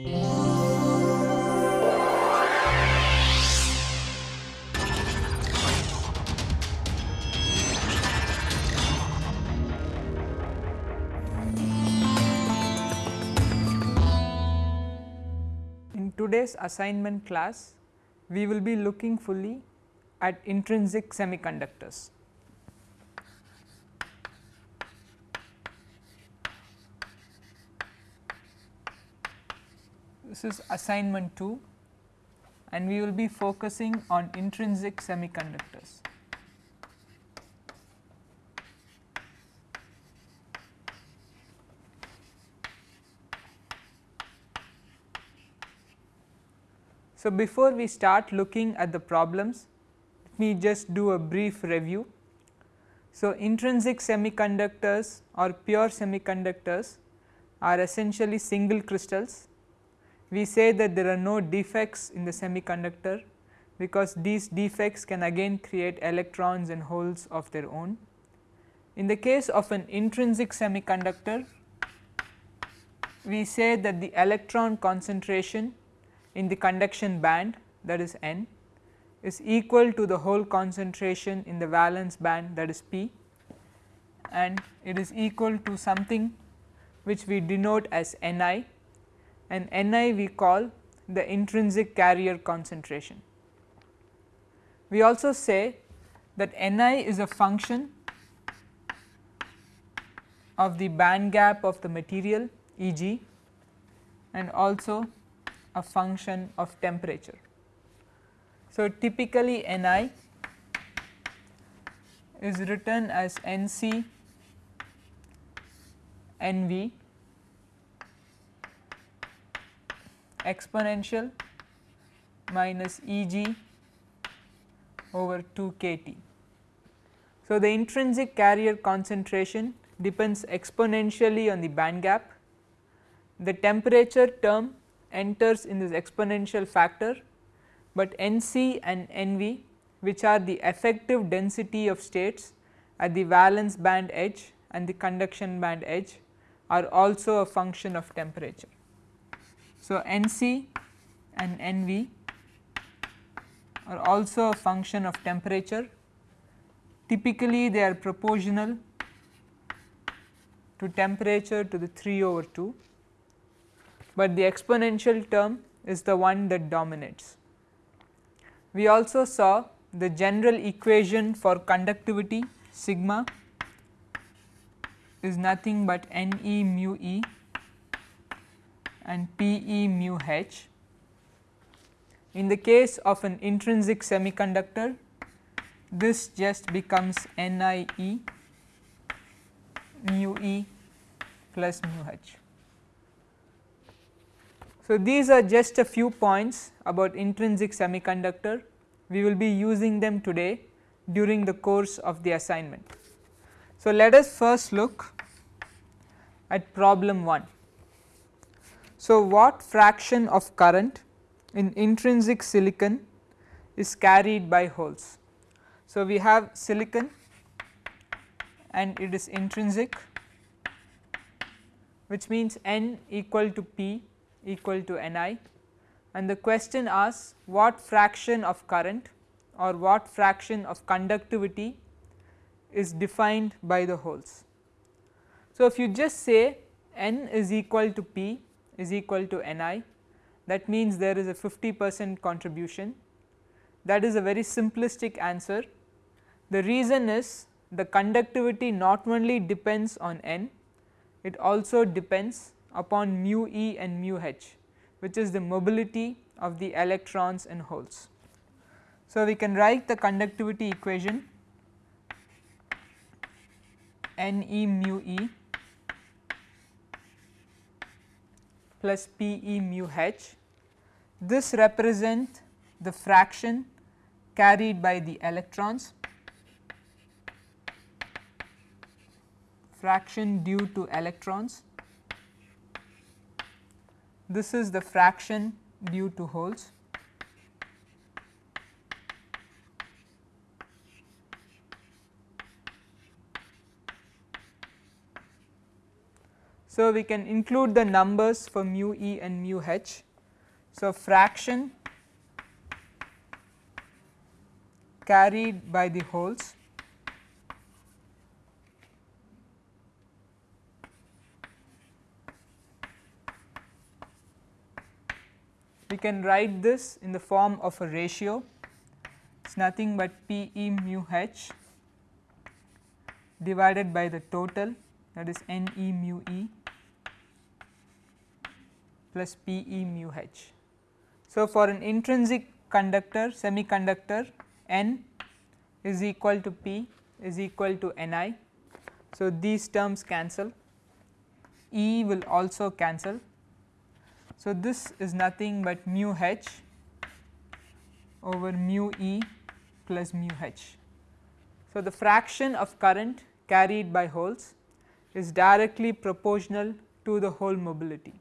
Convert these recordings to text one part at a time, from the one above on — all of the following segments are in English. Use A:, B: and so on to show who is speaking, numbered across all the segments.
A: In today's assignment class, we will be looking fully at intrinsic semiconductors. This is assignment 2 and we will be focusing on intrinsic semiconductors. So, before we start looking at the problems, let me just do a brief review. So, intrinsic semiconductors or pure semiconductors are essentially single crystals. We say that there are no defects in the semiconductor because these defects can again create electrons and holes of their own. In the case of an intrinsic semiconductor, we say that the electron concentration in the conduction band that is n is equal to the hole concentration in the valence band that is p and it is equal to something which we denote as Ni and Ni we call the intrinsic carrier concentration. We also say that Ni is a function of the band gap of the material E g and also a function of temperature. So, typically Ni is written as Nc Nv exponential minus Eg over 2 kT. So, the intrinsic carrier concentration depends exponentially on the band gap. The temperature term enters in this exponential factor, but Nc and Nv which are the effective density of states at the valence band edge and the conduction band edge are also a function of temperature. So, Nc and Nv are also a function of temperature typically they are proportional to temperature to the 3 over 2 but the exponential term is the one that dominates. We also saw the general equation for conductivity sigma is nothing but N e mu e and P e mu h. In the case of an intrinsic semiconductor, this just becomes N i e mu e plus mu h. So, these are just a few points about intrinsic semiconductor, we will be using them today during the course of the assignment. So, let us first look at problem 1. So, what fraction of current in intrinsic silicon is carried by holes? So, we have silicon and it is intrinsic which means n equal to p equal to Ni and the question asks what fraction of current or what fraction of conductivity is defined by the holes. So, if you just say n is equal to p is equal to Ni that means there is a 50 percent contribution that is a very simplistic answer. The reason is the conductivity not only depends on n, it also depends upon mu e and mu h which is the mobility of the electrons and holes. So, we can write the conductivity equation N e mu e plus P e mu h. This represent the fraction carried by the electrons, fraction due to electrons this is the fraction due to holes. So, we can include the numbers for mu e and mu h. So, fraction carried by the holes. We can write this in the form of a ratio. It is nothing but P e mu h divided by the total that is N e mu e plus P e mu h. So, for an intrinsic conductor semiconductor N is equal to P is equal to N i. So, these terms cancel E will also cancel. So, this is nothing but mu h over mu E plus mu h. So, the fraction of current carried by holes is directly proportional to the hole mobility.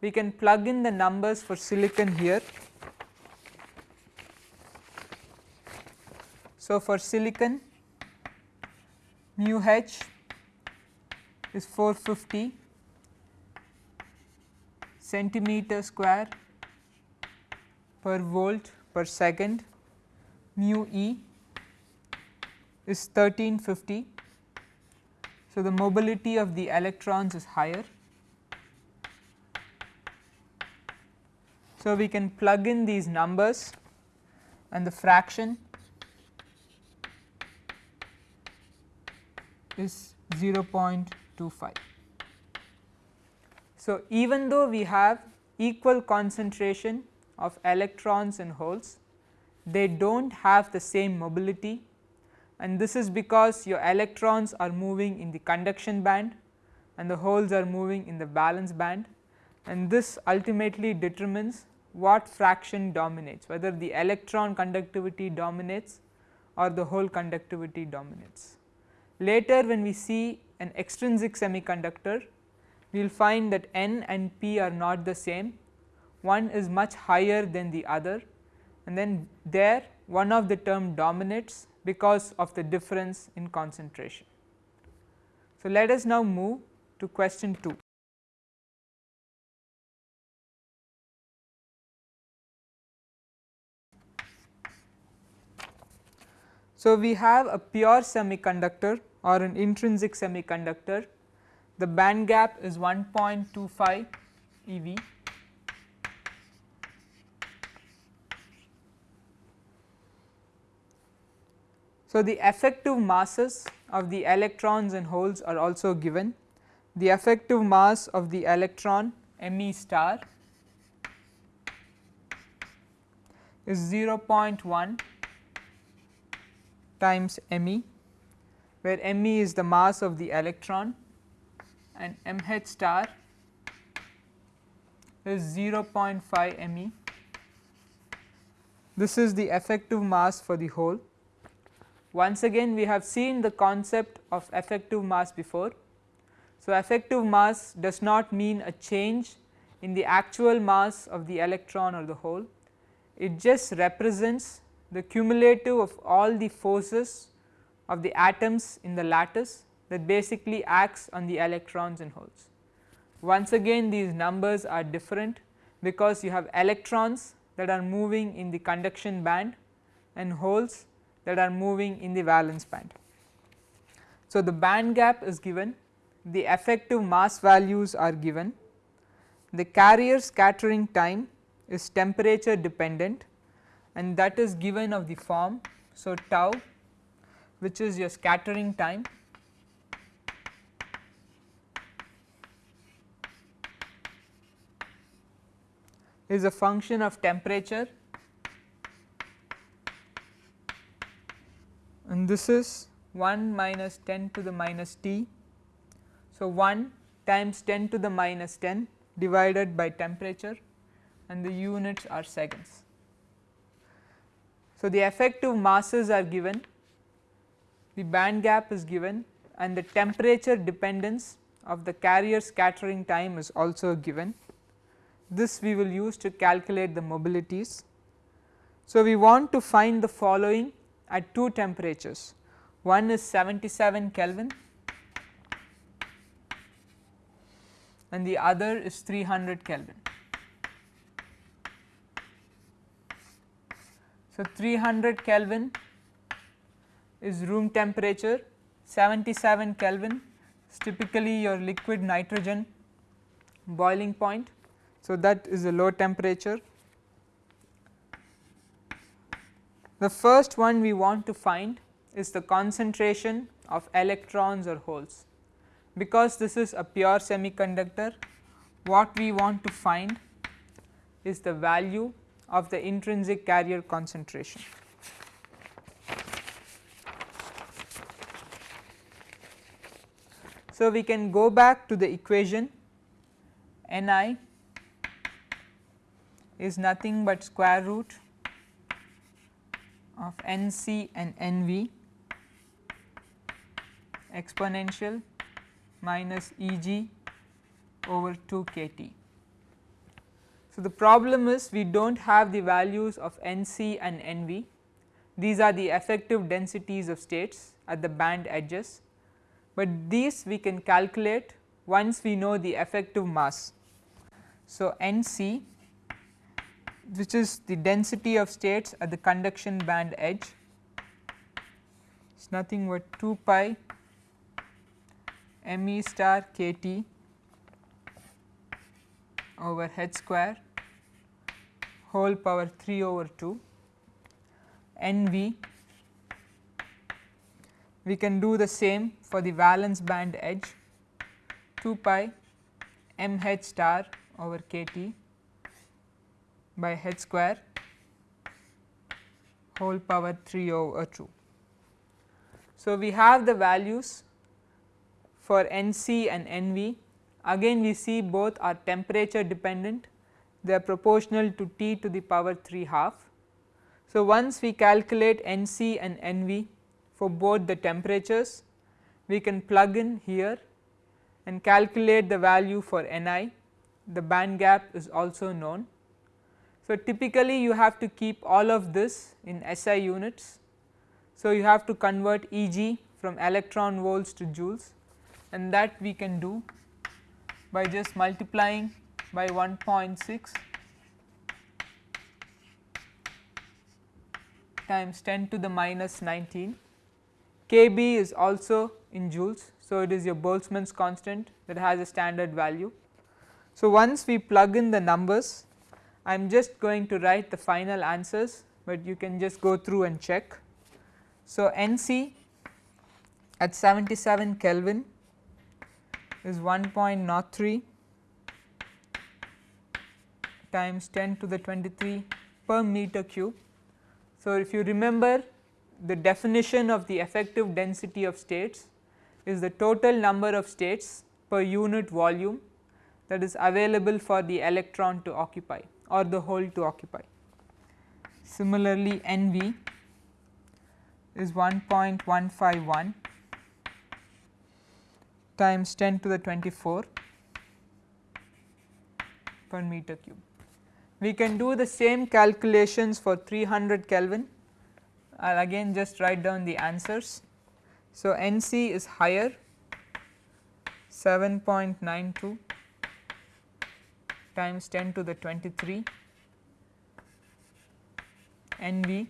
A: We can plug in the numbers for silicon here. So, for silicon mu h is 450 centimeter square per volt per second mu e is 1350. So, the mobility of the electrons is higher. So, we can plug in these numbers and the fraction is 0.25. So, even though we have equal concentration of electrons and holes, they do not have the same mobility and this is because your electrons are moving in the conduction band and the holes are moving in the valence band and this ultimately determines what fraction dominates whether the electron conductivity dominates or the hole conductivity dominates. Later when we see an extrinsic semiconductor we will find that N and P are not the same one is much higher than the other and then there one of the term dominates because of the difference in concentration. So, let us now move to question 2. So, we have a pure semiconductor or an intrinsic semiconductor, the band gap is 1.25 eV So, the effective masses of the electrons and holes are also given. The effective mass of the electron me star is 0.1 times me where me is the mass of the electron and mh star is 0.5 me. This is the effective mass for the hole. Once again we have seen the concept of effective mass before. So, effective mass does not mean a change in the actual mass of the electron or the hole, it just represents the cumulative of all the forces of the atoms in the lattice that basically acts on the electrons and holes. Once again these numbers are different because you have electrons that are moving in the conduction band and holes that are moving in the valence band. So, the band gap is given, the effective mass values are given, the carrier scattering time is temperature dependent and that is given of the form. So, tau which is your scattering time is a function of temperature and this is 1 minus 10 to the minus t. So, 1 times 10 to the minus 10 divided by temperature and the units are seconds. So, the effective masses are given, the band gap is given and the temperature dependence of the carrier scattering time is also given. This we will use to calculate the mobilities. So, we want to find the following at two temperatures one is 77 Kelvin and the other is 300 Kelvin. So, 300 Kelvin is room temperature, 77 Kelvin is typically your liquid nitrogen boiling point. So, that is a low temperature. The first one we want to find is the concentration of electrons or holes. Because this is a pure semiconductor, what we want to find is the value of the intrinsic carrier concentration. So, we can go back to the equation Ni is nothing but square root of Nc and Nv exponential minus Eg over 2 kT. So, the problem is we do not have the values of Nc and Nv, these are the effective densities of states at the band edges, but these we can calculate once we know the effective mass. So, Nc which is the density of states at the conduction band edge is nothing but 2 pi m e star k t over h square whole power 3 over 2 n v. We can do the same for the valence band edge. 2 pi m h star over k t by h square whole power 3 over 2. So, we have the values for Nc and Nv again we see both are temperature dependent they are proportional to T to the power 3 half. So, once we calculate Nc and Nv for both the temperatures we can plug in here and calculate the value for Ni the band gap is also known. So, typically you have to keep all of this in SI units. So, you have to convert Eg from electron volts to joules and that we can do by just multiplying by 1.6 times 10 to the minus 19. Kb is also in joules. So, it is your Boltzmann's constant that has a standard value. So, once we plug in the numbers I am just going to write the final answers, but you can just go through and check. So, Nc at 77 Kelvin is 1.03 times 10 to the 23 per meter cube. So, if you remember the definition of the effective density of states is the total number of states per unit volume that is available for the electron to occupy or the hole to occupy. Similarly, NV is 1.151 times 10 to the 24 per meter cube. We can do the same calculations for 300 Kelvin. I will again just write down the answers. So, NC is higher 7.92 times 10 to the 23 NV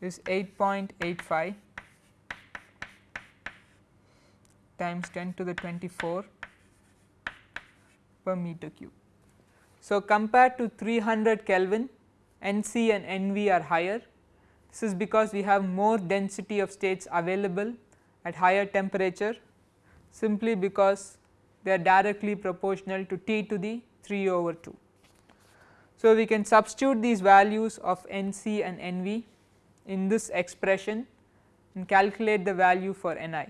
A: is 8.85 times 10 to the 24 per meter cube. So, compared to 300 Kelvin NC and NV are higher this is because we have more density of states available at higher temperature simply because they are directly proportional to T to the 3 over 2. So, we can substitute these values of Nc and Nv in this expression and calculate the value for Ni.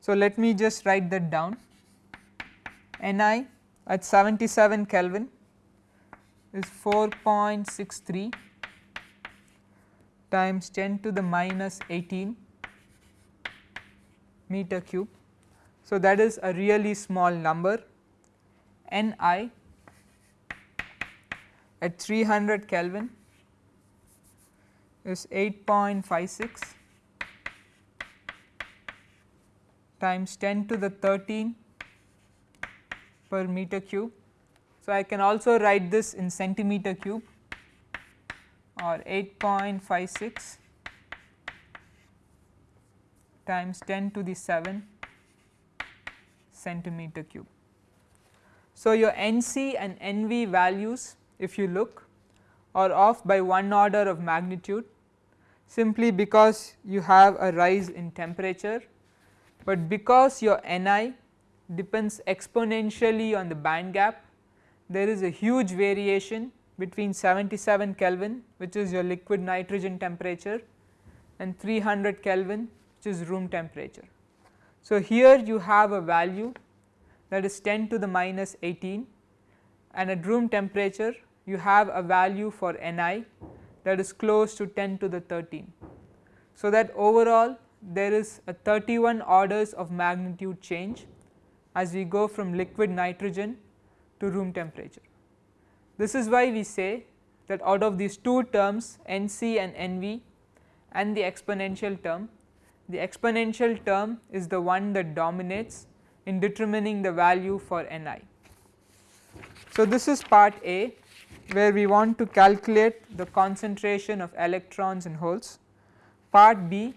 A: So, let me just write that down Ni at 77 Kelvin is 4.63 times 10 to the minus 18 meter cube so, that is a really small number N i at 300 Kelvin is 8.56 times 10 to the 13 per meter cube. So, I can also write this in centimeter cube or 8.56 times 10 to the 7 centimeter cube. So, your NC and NV values if you look are off by one order of magnitude simply because you have a rise in temperature, but because your Ni depends exponentially on the band gap there is a huge variation between 77 Kelvin which is your liquid nitrogen temperature and 300 Kelvin which is room temperature. So, here you have a value that is 10 to the minus 18 and at room temperature you have a value for Ni that is close to 10 to the 13. So, that overall there is a 31 orders of magnitude change as we go from liquid nitrogen to room temperature. This is why we say that out of these two terms NC and NV and the exponential term, the exponential term is the one that dominates in determining the value for Ni. So, this is part A where we want to calculate the concentration of electrons and holes. Part B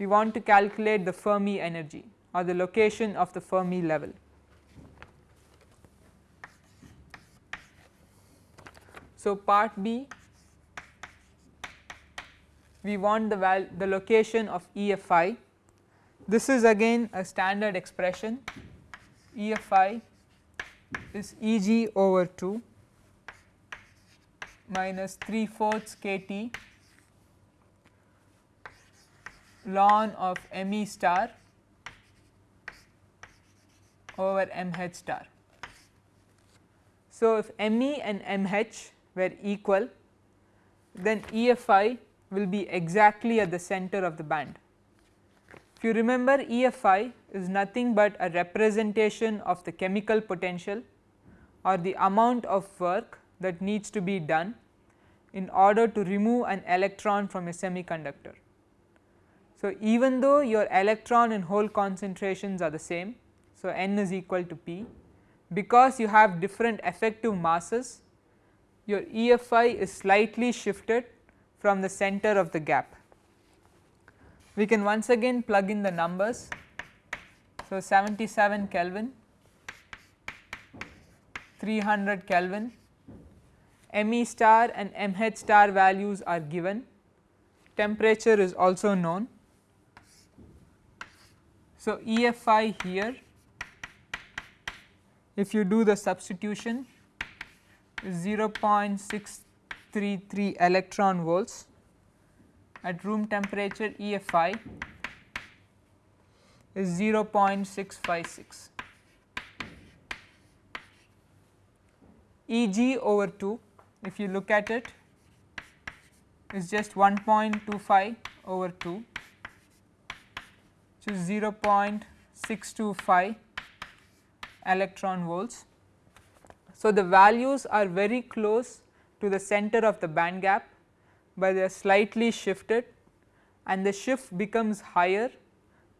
A: we want to calculate the Fermi energy or the location of the Fermi level. So, part B we want the val the location of EFI. This is again a standard expression EFI is Eg over 2 minus 3 fourths kT ln of Me star over mh star. So, if Me and mh were equal then EFI will be exactly at the center of the band. If you remember EFI is nothing but a representation of the chemical potential or the amount of work that needs to be done in order to remove an electron from a semiconductor. So, even though your electron and hole concentrations are the same, so n is equal to p, because you have different effective masses your EFI is slightly shifted from the center of the gap. We can once again plug in the numbers. So, 77 Kelvin, 300 Kelvin, Me star and Mh star values are given, temperature is also known. So, EFI here if you do the substitution 0.633 electron volts at room temperature EFI is 0.656 Eg over 2 if you look at it is just 1.25 over 2 which is 0.625 electron volts so, the values are very close to the center of the band gap, but they are slightly shifted and the shift becomes higher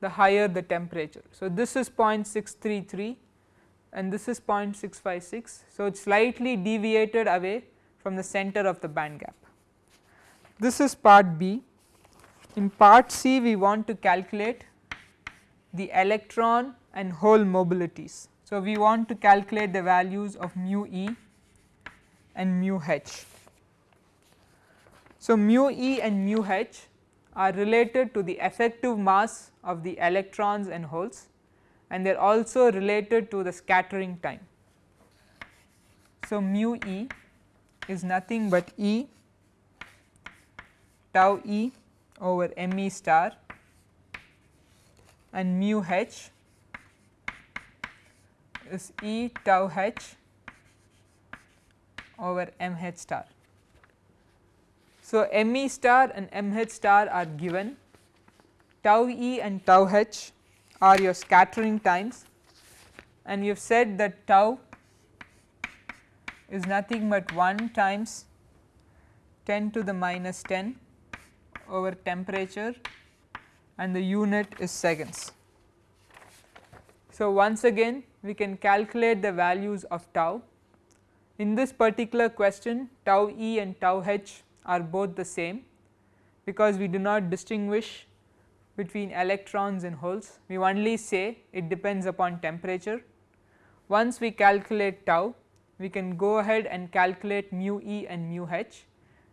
A: the higher the temperature. So, this is 0.633 and this is 0.656. So, it is slightly deviated away from the center of the band gap. This is part B. In part C we want to calculate the electron and hole mobilities. So, we want to calculate the values of mu e and mu h. So, mu e and mu h are related to the effective mass of the electrons and holes and they are also related to the scattering time. So, mu e is nothing but E tau e over m e star and mu h is E tau h over m h star. So, m e star and m h star are given tau e and tau h are your scattering times and you have said that tau is nothing but 1 times 10 to the minus 10 over temperature and the unit is seconds. So, once again we can calculate the values of tau. In this particular question tau e and tau h are both the same because we do not distinguish between electrons and holes we only say it depends upon temperature. Once we calculate tau we can go ahead and calculate mu e and mu h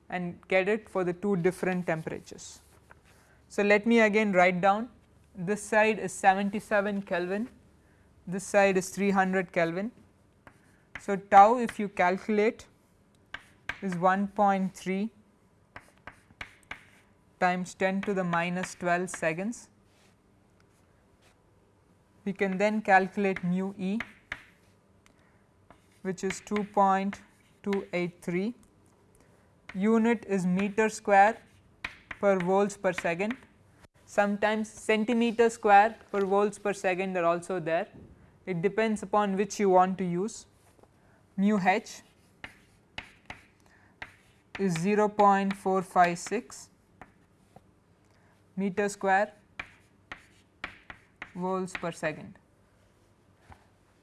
A: and get it for the two different temperatures. So, let me again write down this side is 77 Kelvin, this side is 300 Kelvin. So, tau if you calculate is 1.3 times 10 to the minus 12 seconds. We can then calculate mu e which is 2.283 unit is meter square per volts per second. Sometimes centimeter square per volts per second are also there. It depends upon which you want to use. Mu h is 0.456 meter square volts per second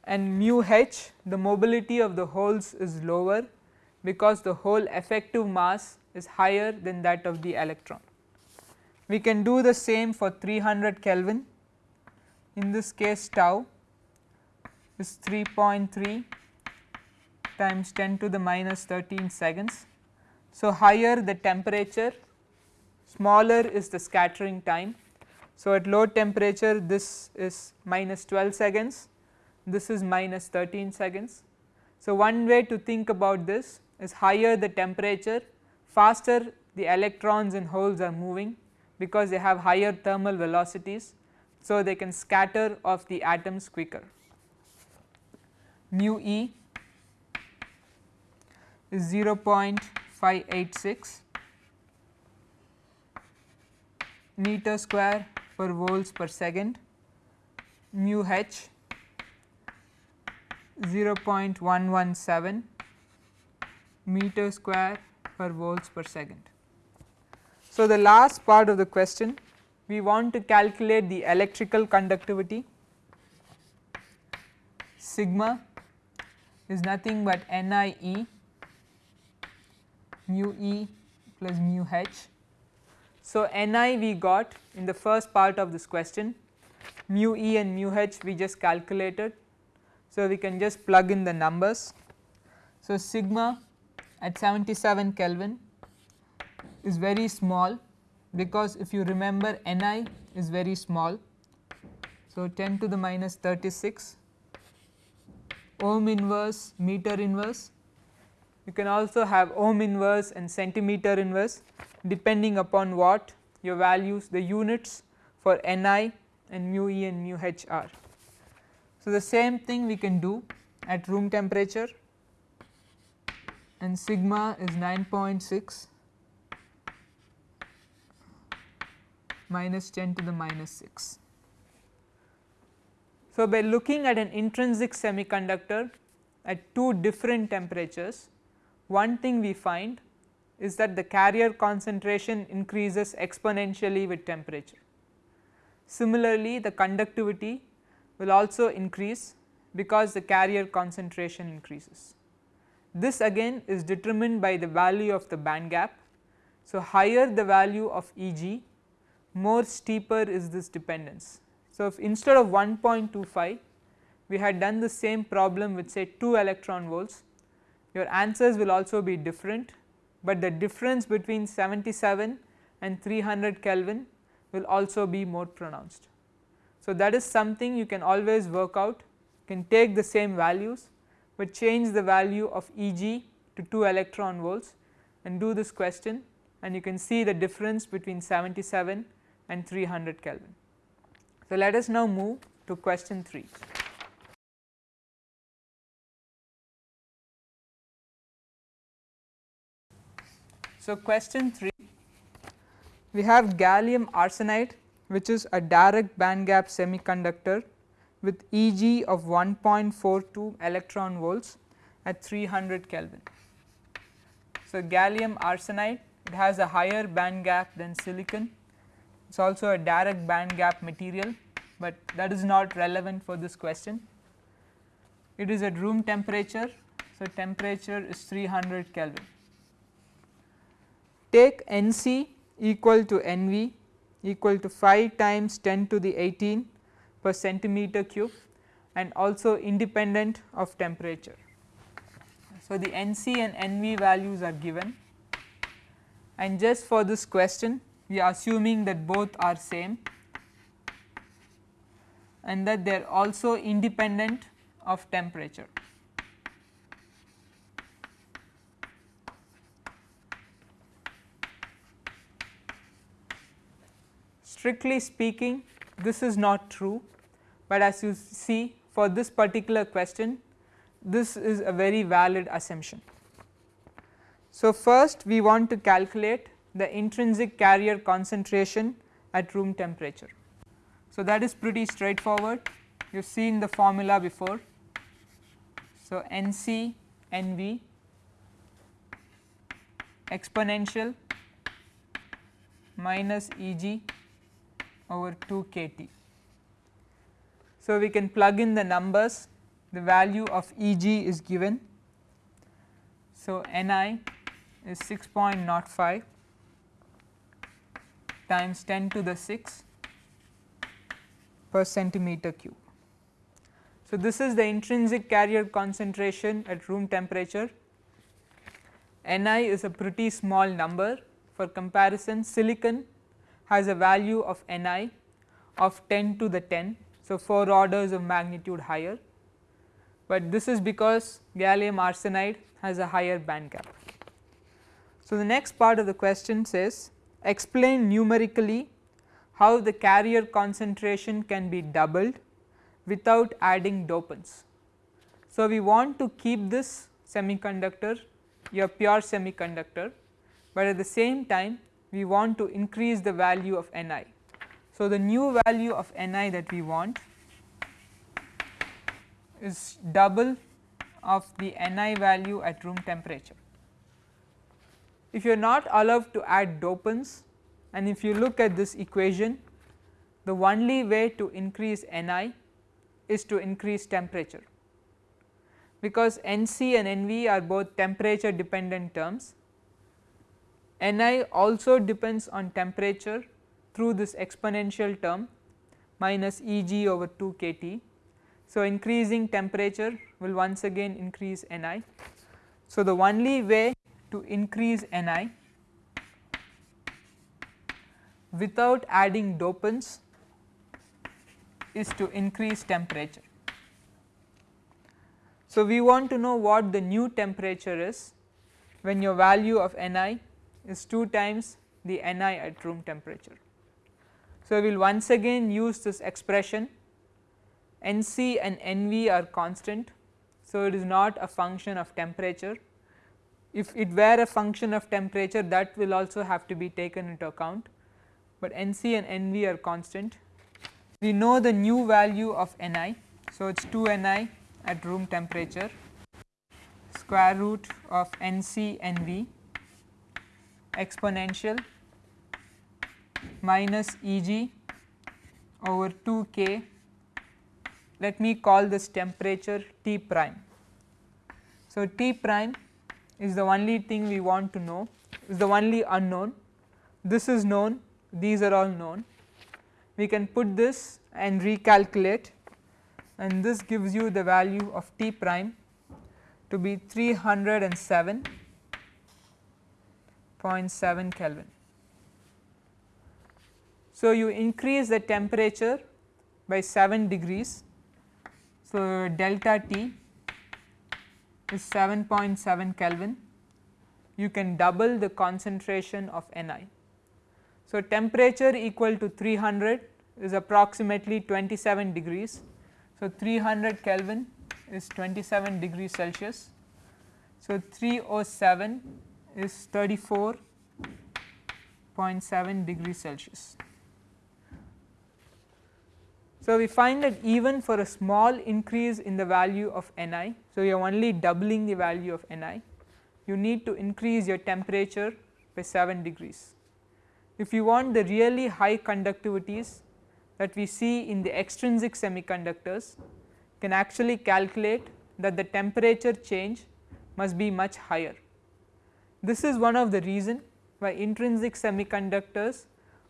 A: and mu h the mobility of the holes is lower because the hole effective mass is higher than that of the electron. We can do the same for 300 Kelvin in this case tau is 3.3 times 10 to the minus 13 seconds. So, higher the temperature smaller is the scattering time. So, at low temperature this is minus 12 seconds this is minus 13 seconds. So, one way to think about this is higher the temperature faster the electrons and holes are moving because they have higher thermal velocities. So, they can scatter off the atoms quicker. Mu e is 0.586 meter square per volts per second, mu h 0.117 meter square per volts per second. So, the last part of the question we want to calculate the electrical conductivity sigma is nothing but NIE mu e plus mu h. So, Ni we got in the first part of this question mu e and mu h we just calculated. So, we can just plug in the numbers. So, sigma at 77 Kelvin is very small because if you remember Ni is very small. So, 10 to the minus 36 ohm inverse meter inverse you can also have ohm inverse and centimeter inverse depending upon what your values the units for Ni and mu e and mu h are. So, the same thing we can do at room temperature and sigma is 9.6 minus 10 to the minus 6. So, by looking at an intrinsic semiconductor at two different temperatures, one thing we find is that the carrier concentration increases exponentially with temperature. Similarly, the conductivity will also increase because the carrier concentration increases. This again is determined by the value of the band gap. So, higher the value of Eg more steeper is this dependence. So, if instead of 1.25 we had done the same problem with say 2 electron volts your answers will also be different, but the difference between 77 and 300 Kelvin will also be more pronounced. So, that is something you can always work out you can take the same values, but change the value of Eg to 2 electron volts and do this question and you can see the difference between 77 and 300 Kelvin. So, let us now move to question 3. So, question 3 we have gallium arsenide which is a direct band gap semiconductor with Eg of 1.42 electron volts at 300 Kelvin. So, gallium arsenide it has a higher band gap than silicon it is also a direct band gap material but that is not relevant for this question. It is at room temperature, so temperature is 300 Kelvin. Take NC equal to NV equal to 5 times 10 to the 18 per centimeter cube and also independent of temperature. So, the NC and NV values are given and just for this question we are assuming that both are same and that they are also independent of temperature. Strictly speaking this is not true, but as you see for this particular question this is a very valid assumption. So, first we want to calculate the intrinsic carrier concentration at room temperature. So, that is pretty straightforward you have seen the formula before. So, NC NV exponential minus Eg over 2 kT. So, we can plug in the numbers the value of Eg is given. So, Ni is 6.05 times 10 to the 6 per centimeter cube. So, this is the intrinsic carrier concentration at room temperature. Ni is a pretty small number for comparison silicon has a value of Ni of 10 to the 10. So, 4 orders of magnitude higher, but this is because gallium arsenide has a higher band gap. So, the next part of the question says explain numerically how the carrier concentration can be doubled without adding dopants. So, we want to keep this semiconductor your pure semiconductor, but at the same time we want to increase the value of Ni. So, the new value of Ni that we want is double of the Ni value at room temperature. If you are not allowed to add dopants and if you look at this equation the only way to increase Ni is to increase temperature because Nc and Nv are both temperature dependent terms Ni also depends on temperature through this exponential term minus Eg over 2 kT. So, increasing temperature will once again increase Ni. So, the only way to increase Ni without adding dopants is to increase temperature. So, we want to know what the new temperature is when your value of Ni is 2 times the Ni at room temperature. So, we will once again use this expression Nc and Nv are constant. So, it is not a function of temperature. If it were a function of temperature that will also have to be taken into account, but Nc and Nv are constant. We know the new value of Ni. So, it is 2 Ni at room temperature square root of Nc Nv exponential minus Eg over 2 k let me call this temperature T prime. So, T prime is the only thing we want to know is the only unknown this is known these are all known we can put this and recalculate and this gives you the value of T prime to be 307 0.7 Kelvin. So, you increase the temperature by 7 degrees. So, delta T is 7.7 Kelvin, you can double the concentration of Ni. So, temperature equal to 300 is approximately 27 degrees. So, 300 Kelvin is 27 degrees Celsius. So, 307 is 34.7 degrees Celsius. So, we find that even for a small increase in the value of Ni, so you are only doubling the value of Ni, you need to increase your temperature by 7 degrees. If you want the really high conductivities, that we see in the extrinsic semiconductors can actually calculate that the temperature change must be much higher. This is one of the reason why intrinsic semiconductors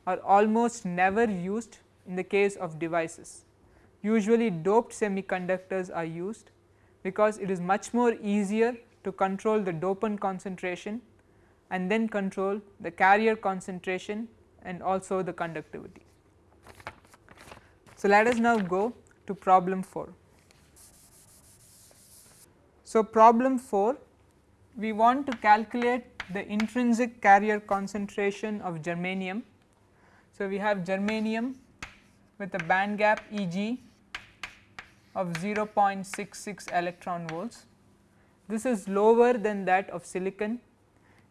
A: are almost never used in the case of devices. Usually doped semiconductors are used because it is much more easier to control the dopant concentration and then control the carrier concentration and also the conductivity. So, let us now go to problem 4. So, problem 4 we want to calculate the intrinsic carrier concentration of germanium. So, we have germanium with a band gap E g of 0.66 electron volts. This is lower than that of silicon.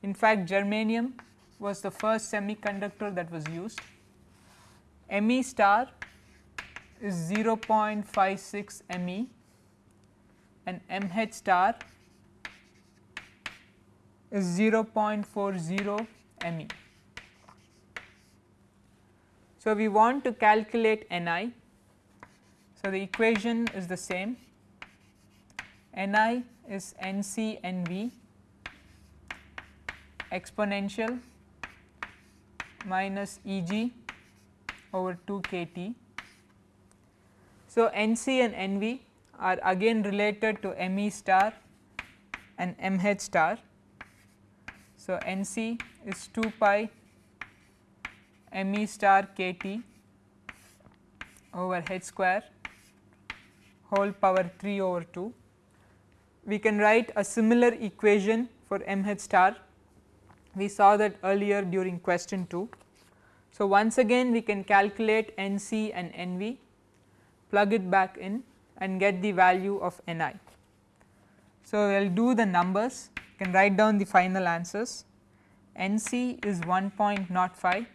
A: In fact, germanium was the first semiconductor that was used. Me star is 0.56 Me and mh star is 0.40 Me. So, we want to calculate Ni. So, the equation is the same Ni is Nc Nv exponential minus Eg over 2 kT. So, Nc and Nv are again related to Me star and Mh star. So, Nc is 2 pi Me star kT over h square whole power 3 over 2. We can write a similar equation for Mh star, we saw that earlier during question 2. So, once again we can calculate Nc and Nv, plug it back in and get the value of Ni. So, we will do the numbers, can write down the final answers. Nc is 1.05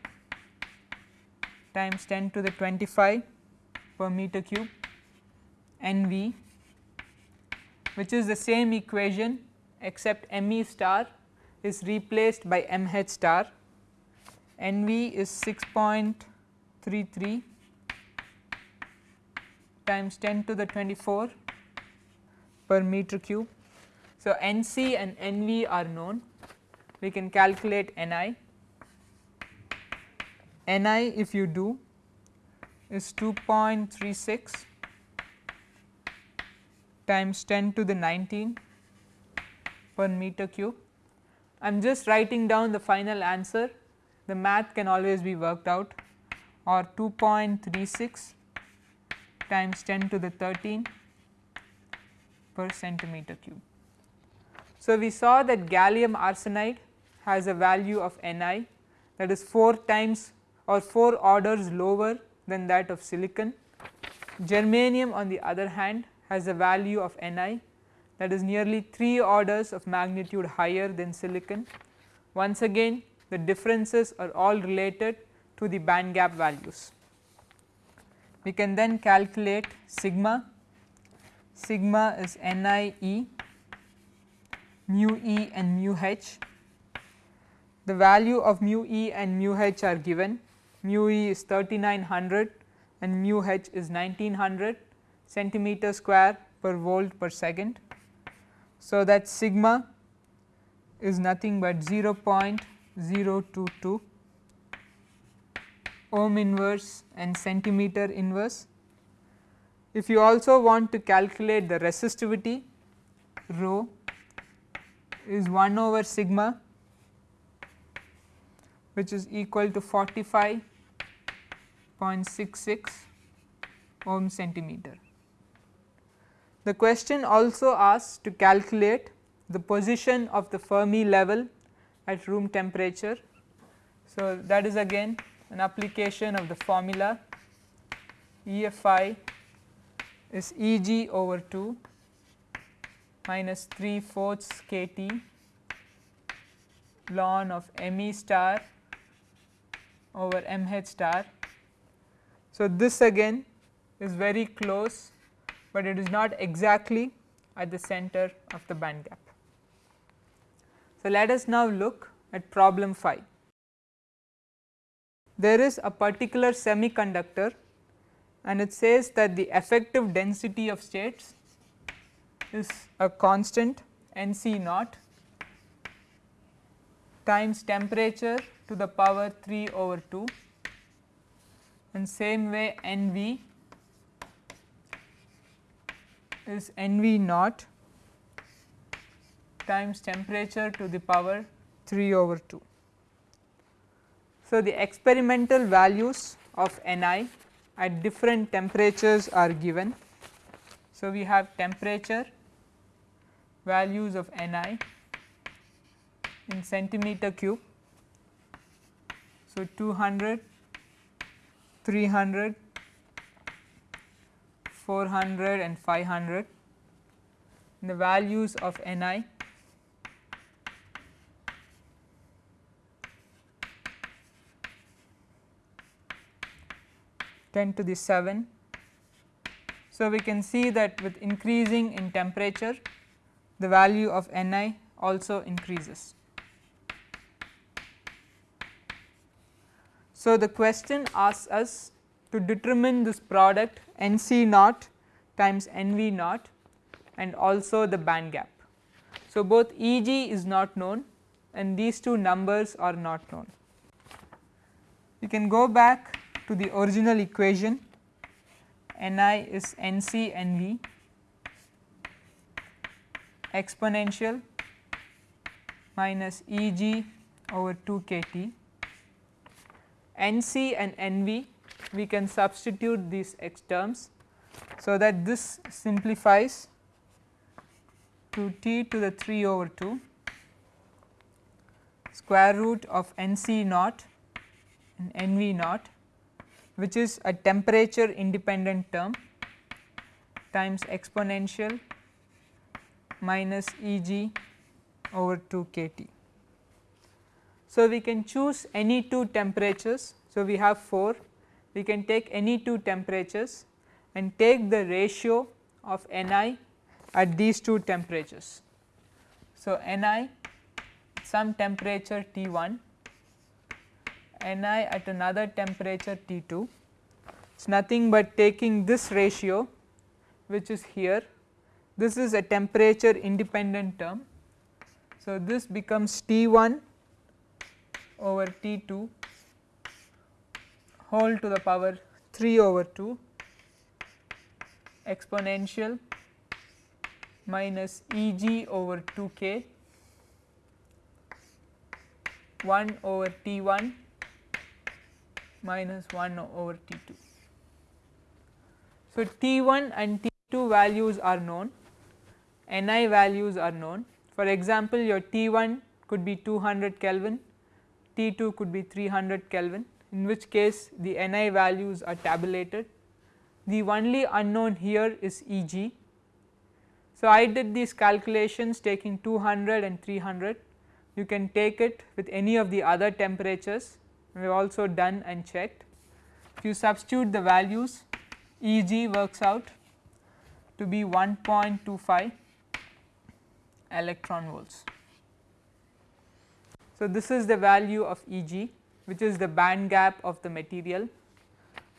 A: times 10 to the 25 per meter cube Nv which is the same equation except Me star is replaced by Mh star Nv is 6.33 times 10 to the 24 per meter cube. So, Nc and Nv are known we can calculate Ni. Ni if you do is 2.36 times 10 to the 19 per meter cube. I am just writing down the final answer, the math can always be worked out or 2.36 times 10 to the 13 per centimeter cube. So, we saw that gallium arsenide has a value of Ni that is 4 times or 4 orders lower than that of silicon. Germanium on the other hand has a value of Ni that is nearly 3 orders of magnitude higher than silicon. Once again the differences are all related to the band gap values. We can then calculate sigma, sigma is Ni e, mu e and mu h. The value of mu e and mu h are given, mu e is 3900 and mu h is 1900 centimeter square per volt per second. So, that sigma is nothing but 0.022 ohm inverse and centimeter inverse. If you also want to calculate the resistivity rho is 1 over sigma which is equal to 45.66 ohm centimeter. The question also asks to calculate the position of the Fermi level at room temperature. So, that is again an application of the formula EFI is Eg over 2 minus 3 fourths kT ln of Me star over Mh star. So, this again is very close but it is not exactly at the center of the band gap. So, let us now look at problem 5. There is a particular semiconductor and it says that the effective density of states is a constant N C naught times temperature to the power 3 over 2 and same way N V is N V naught times temperature to the power 3 over 2. So, the experimental values of Ni at different temperatures are given. So, we have temperature values of Ni in centimeter cube. So, 200, 300, 400 and 500 the values of Ni 10 to the 7. So, we can see that with increasing in temperature the value of Ni also increases. So, the question asks us to determine this product N C naught times N V naught and also the band gap. So, both E g is not known and these two numbers are not known. You can go back to the original equation Ni is Nc Nv exponential minus Eg over 2 kT. Nc and Nv we can substitute these x terms. So, that this simplifies to t to the 3 over 2 square root of Nc naught and Nv naught which is a temperature independent term times exponential minus E g over 2 k T. So, we can choose any two temperatures. So, we have 4 we can take any two temperatures and take the ratio of N i at these two temperatures. So, N i some temperature T 1 Ni at another temperature T 2 it is nothing but taking this ratio which is here this is a temperature independent term. So, this becomes T 1 over T 2 whole to the power 3 over 2 exponential minus E g over 2 k 1 over T 1 minus 1 over T 2. So, T 1 and T 2 values are known, N i values are known. For example, your T 1 could be 200 Kelvin, T 2 could be 300 Kelvin in which case the N i values are tabulated. The only unknown here is E g. So, I did these calculations taking 200 and 300 you can take it with any of the other temperatures we have also done and checked. If you substitute the values E g works out to be 1.25 electron volts. So, this is the value of E g which is the band gap of the material.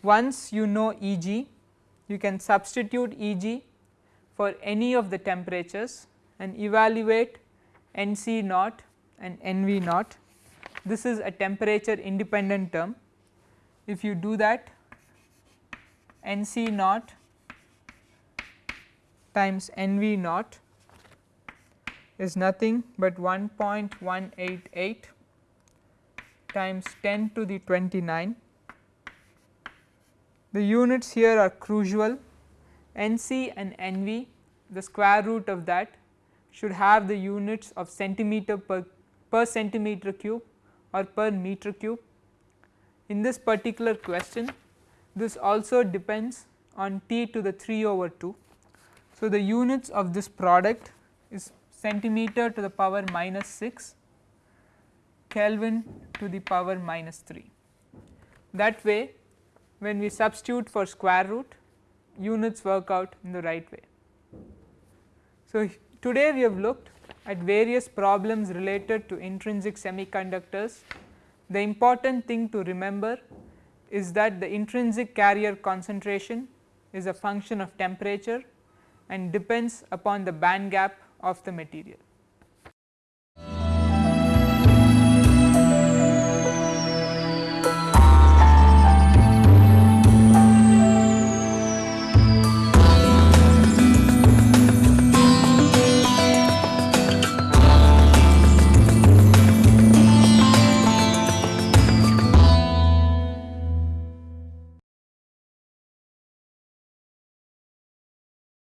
A: Once you know E g you can substitute E g for any of the temperatures and evaluate N c naught and N v naught this is a temperature independent term. If you do that N c naught times N v naught is nothing but 1.188 times 10 to the 29. The units here are crucial N c and N v the square root of that should have the units of centimeter per, per centimeter cube or per meter cube. In this particular question this also depends on T to the 3 over 2. So, the units of this product is centimeter to the power minus 6 Kelvin to the power minus 3. That way when we substitute for square root units work out in the right way. So, today we have looked at various problems related to intrinsic semiconductors. The important thing to remember is that the intrinsic carrier concentration is a function of temperature and depends upon the band gap of the material.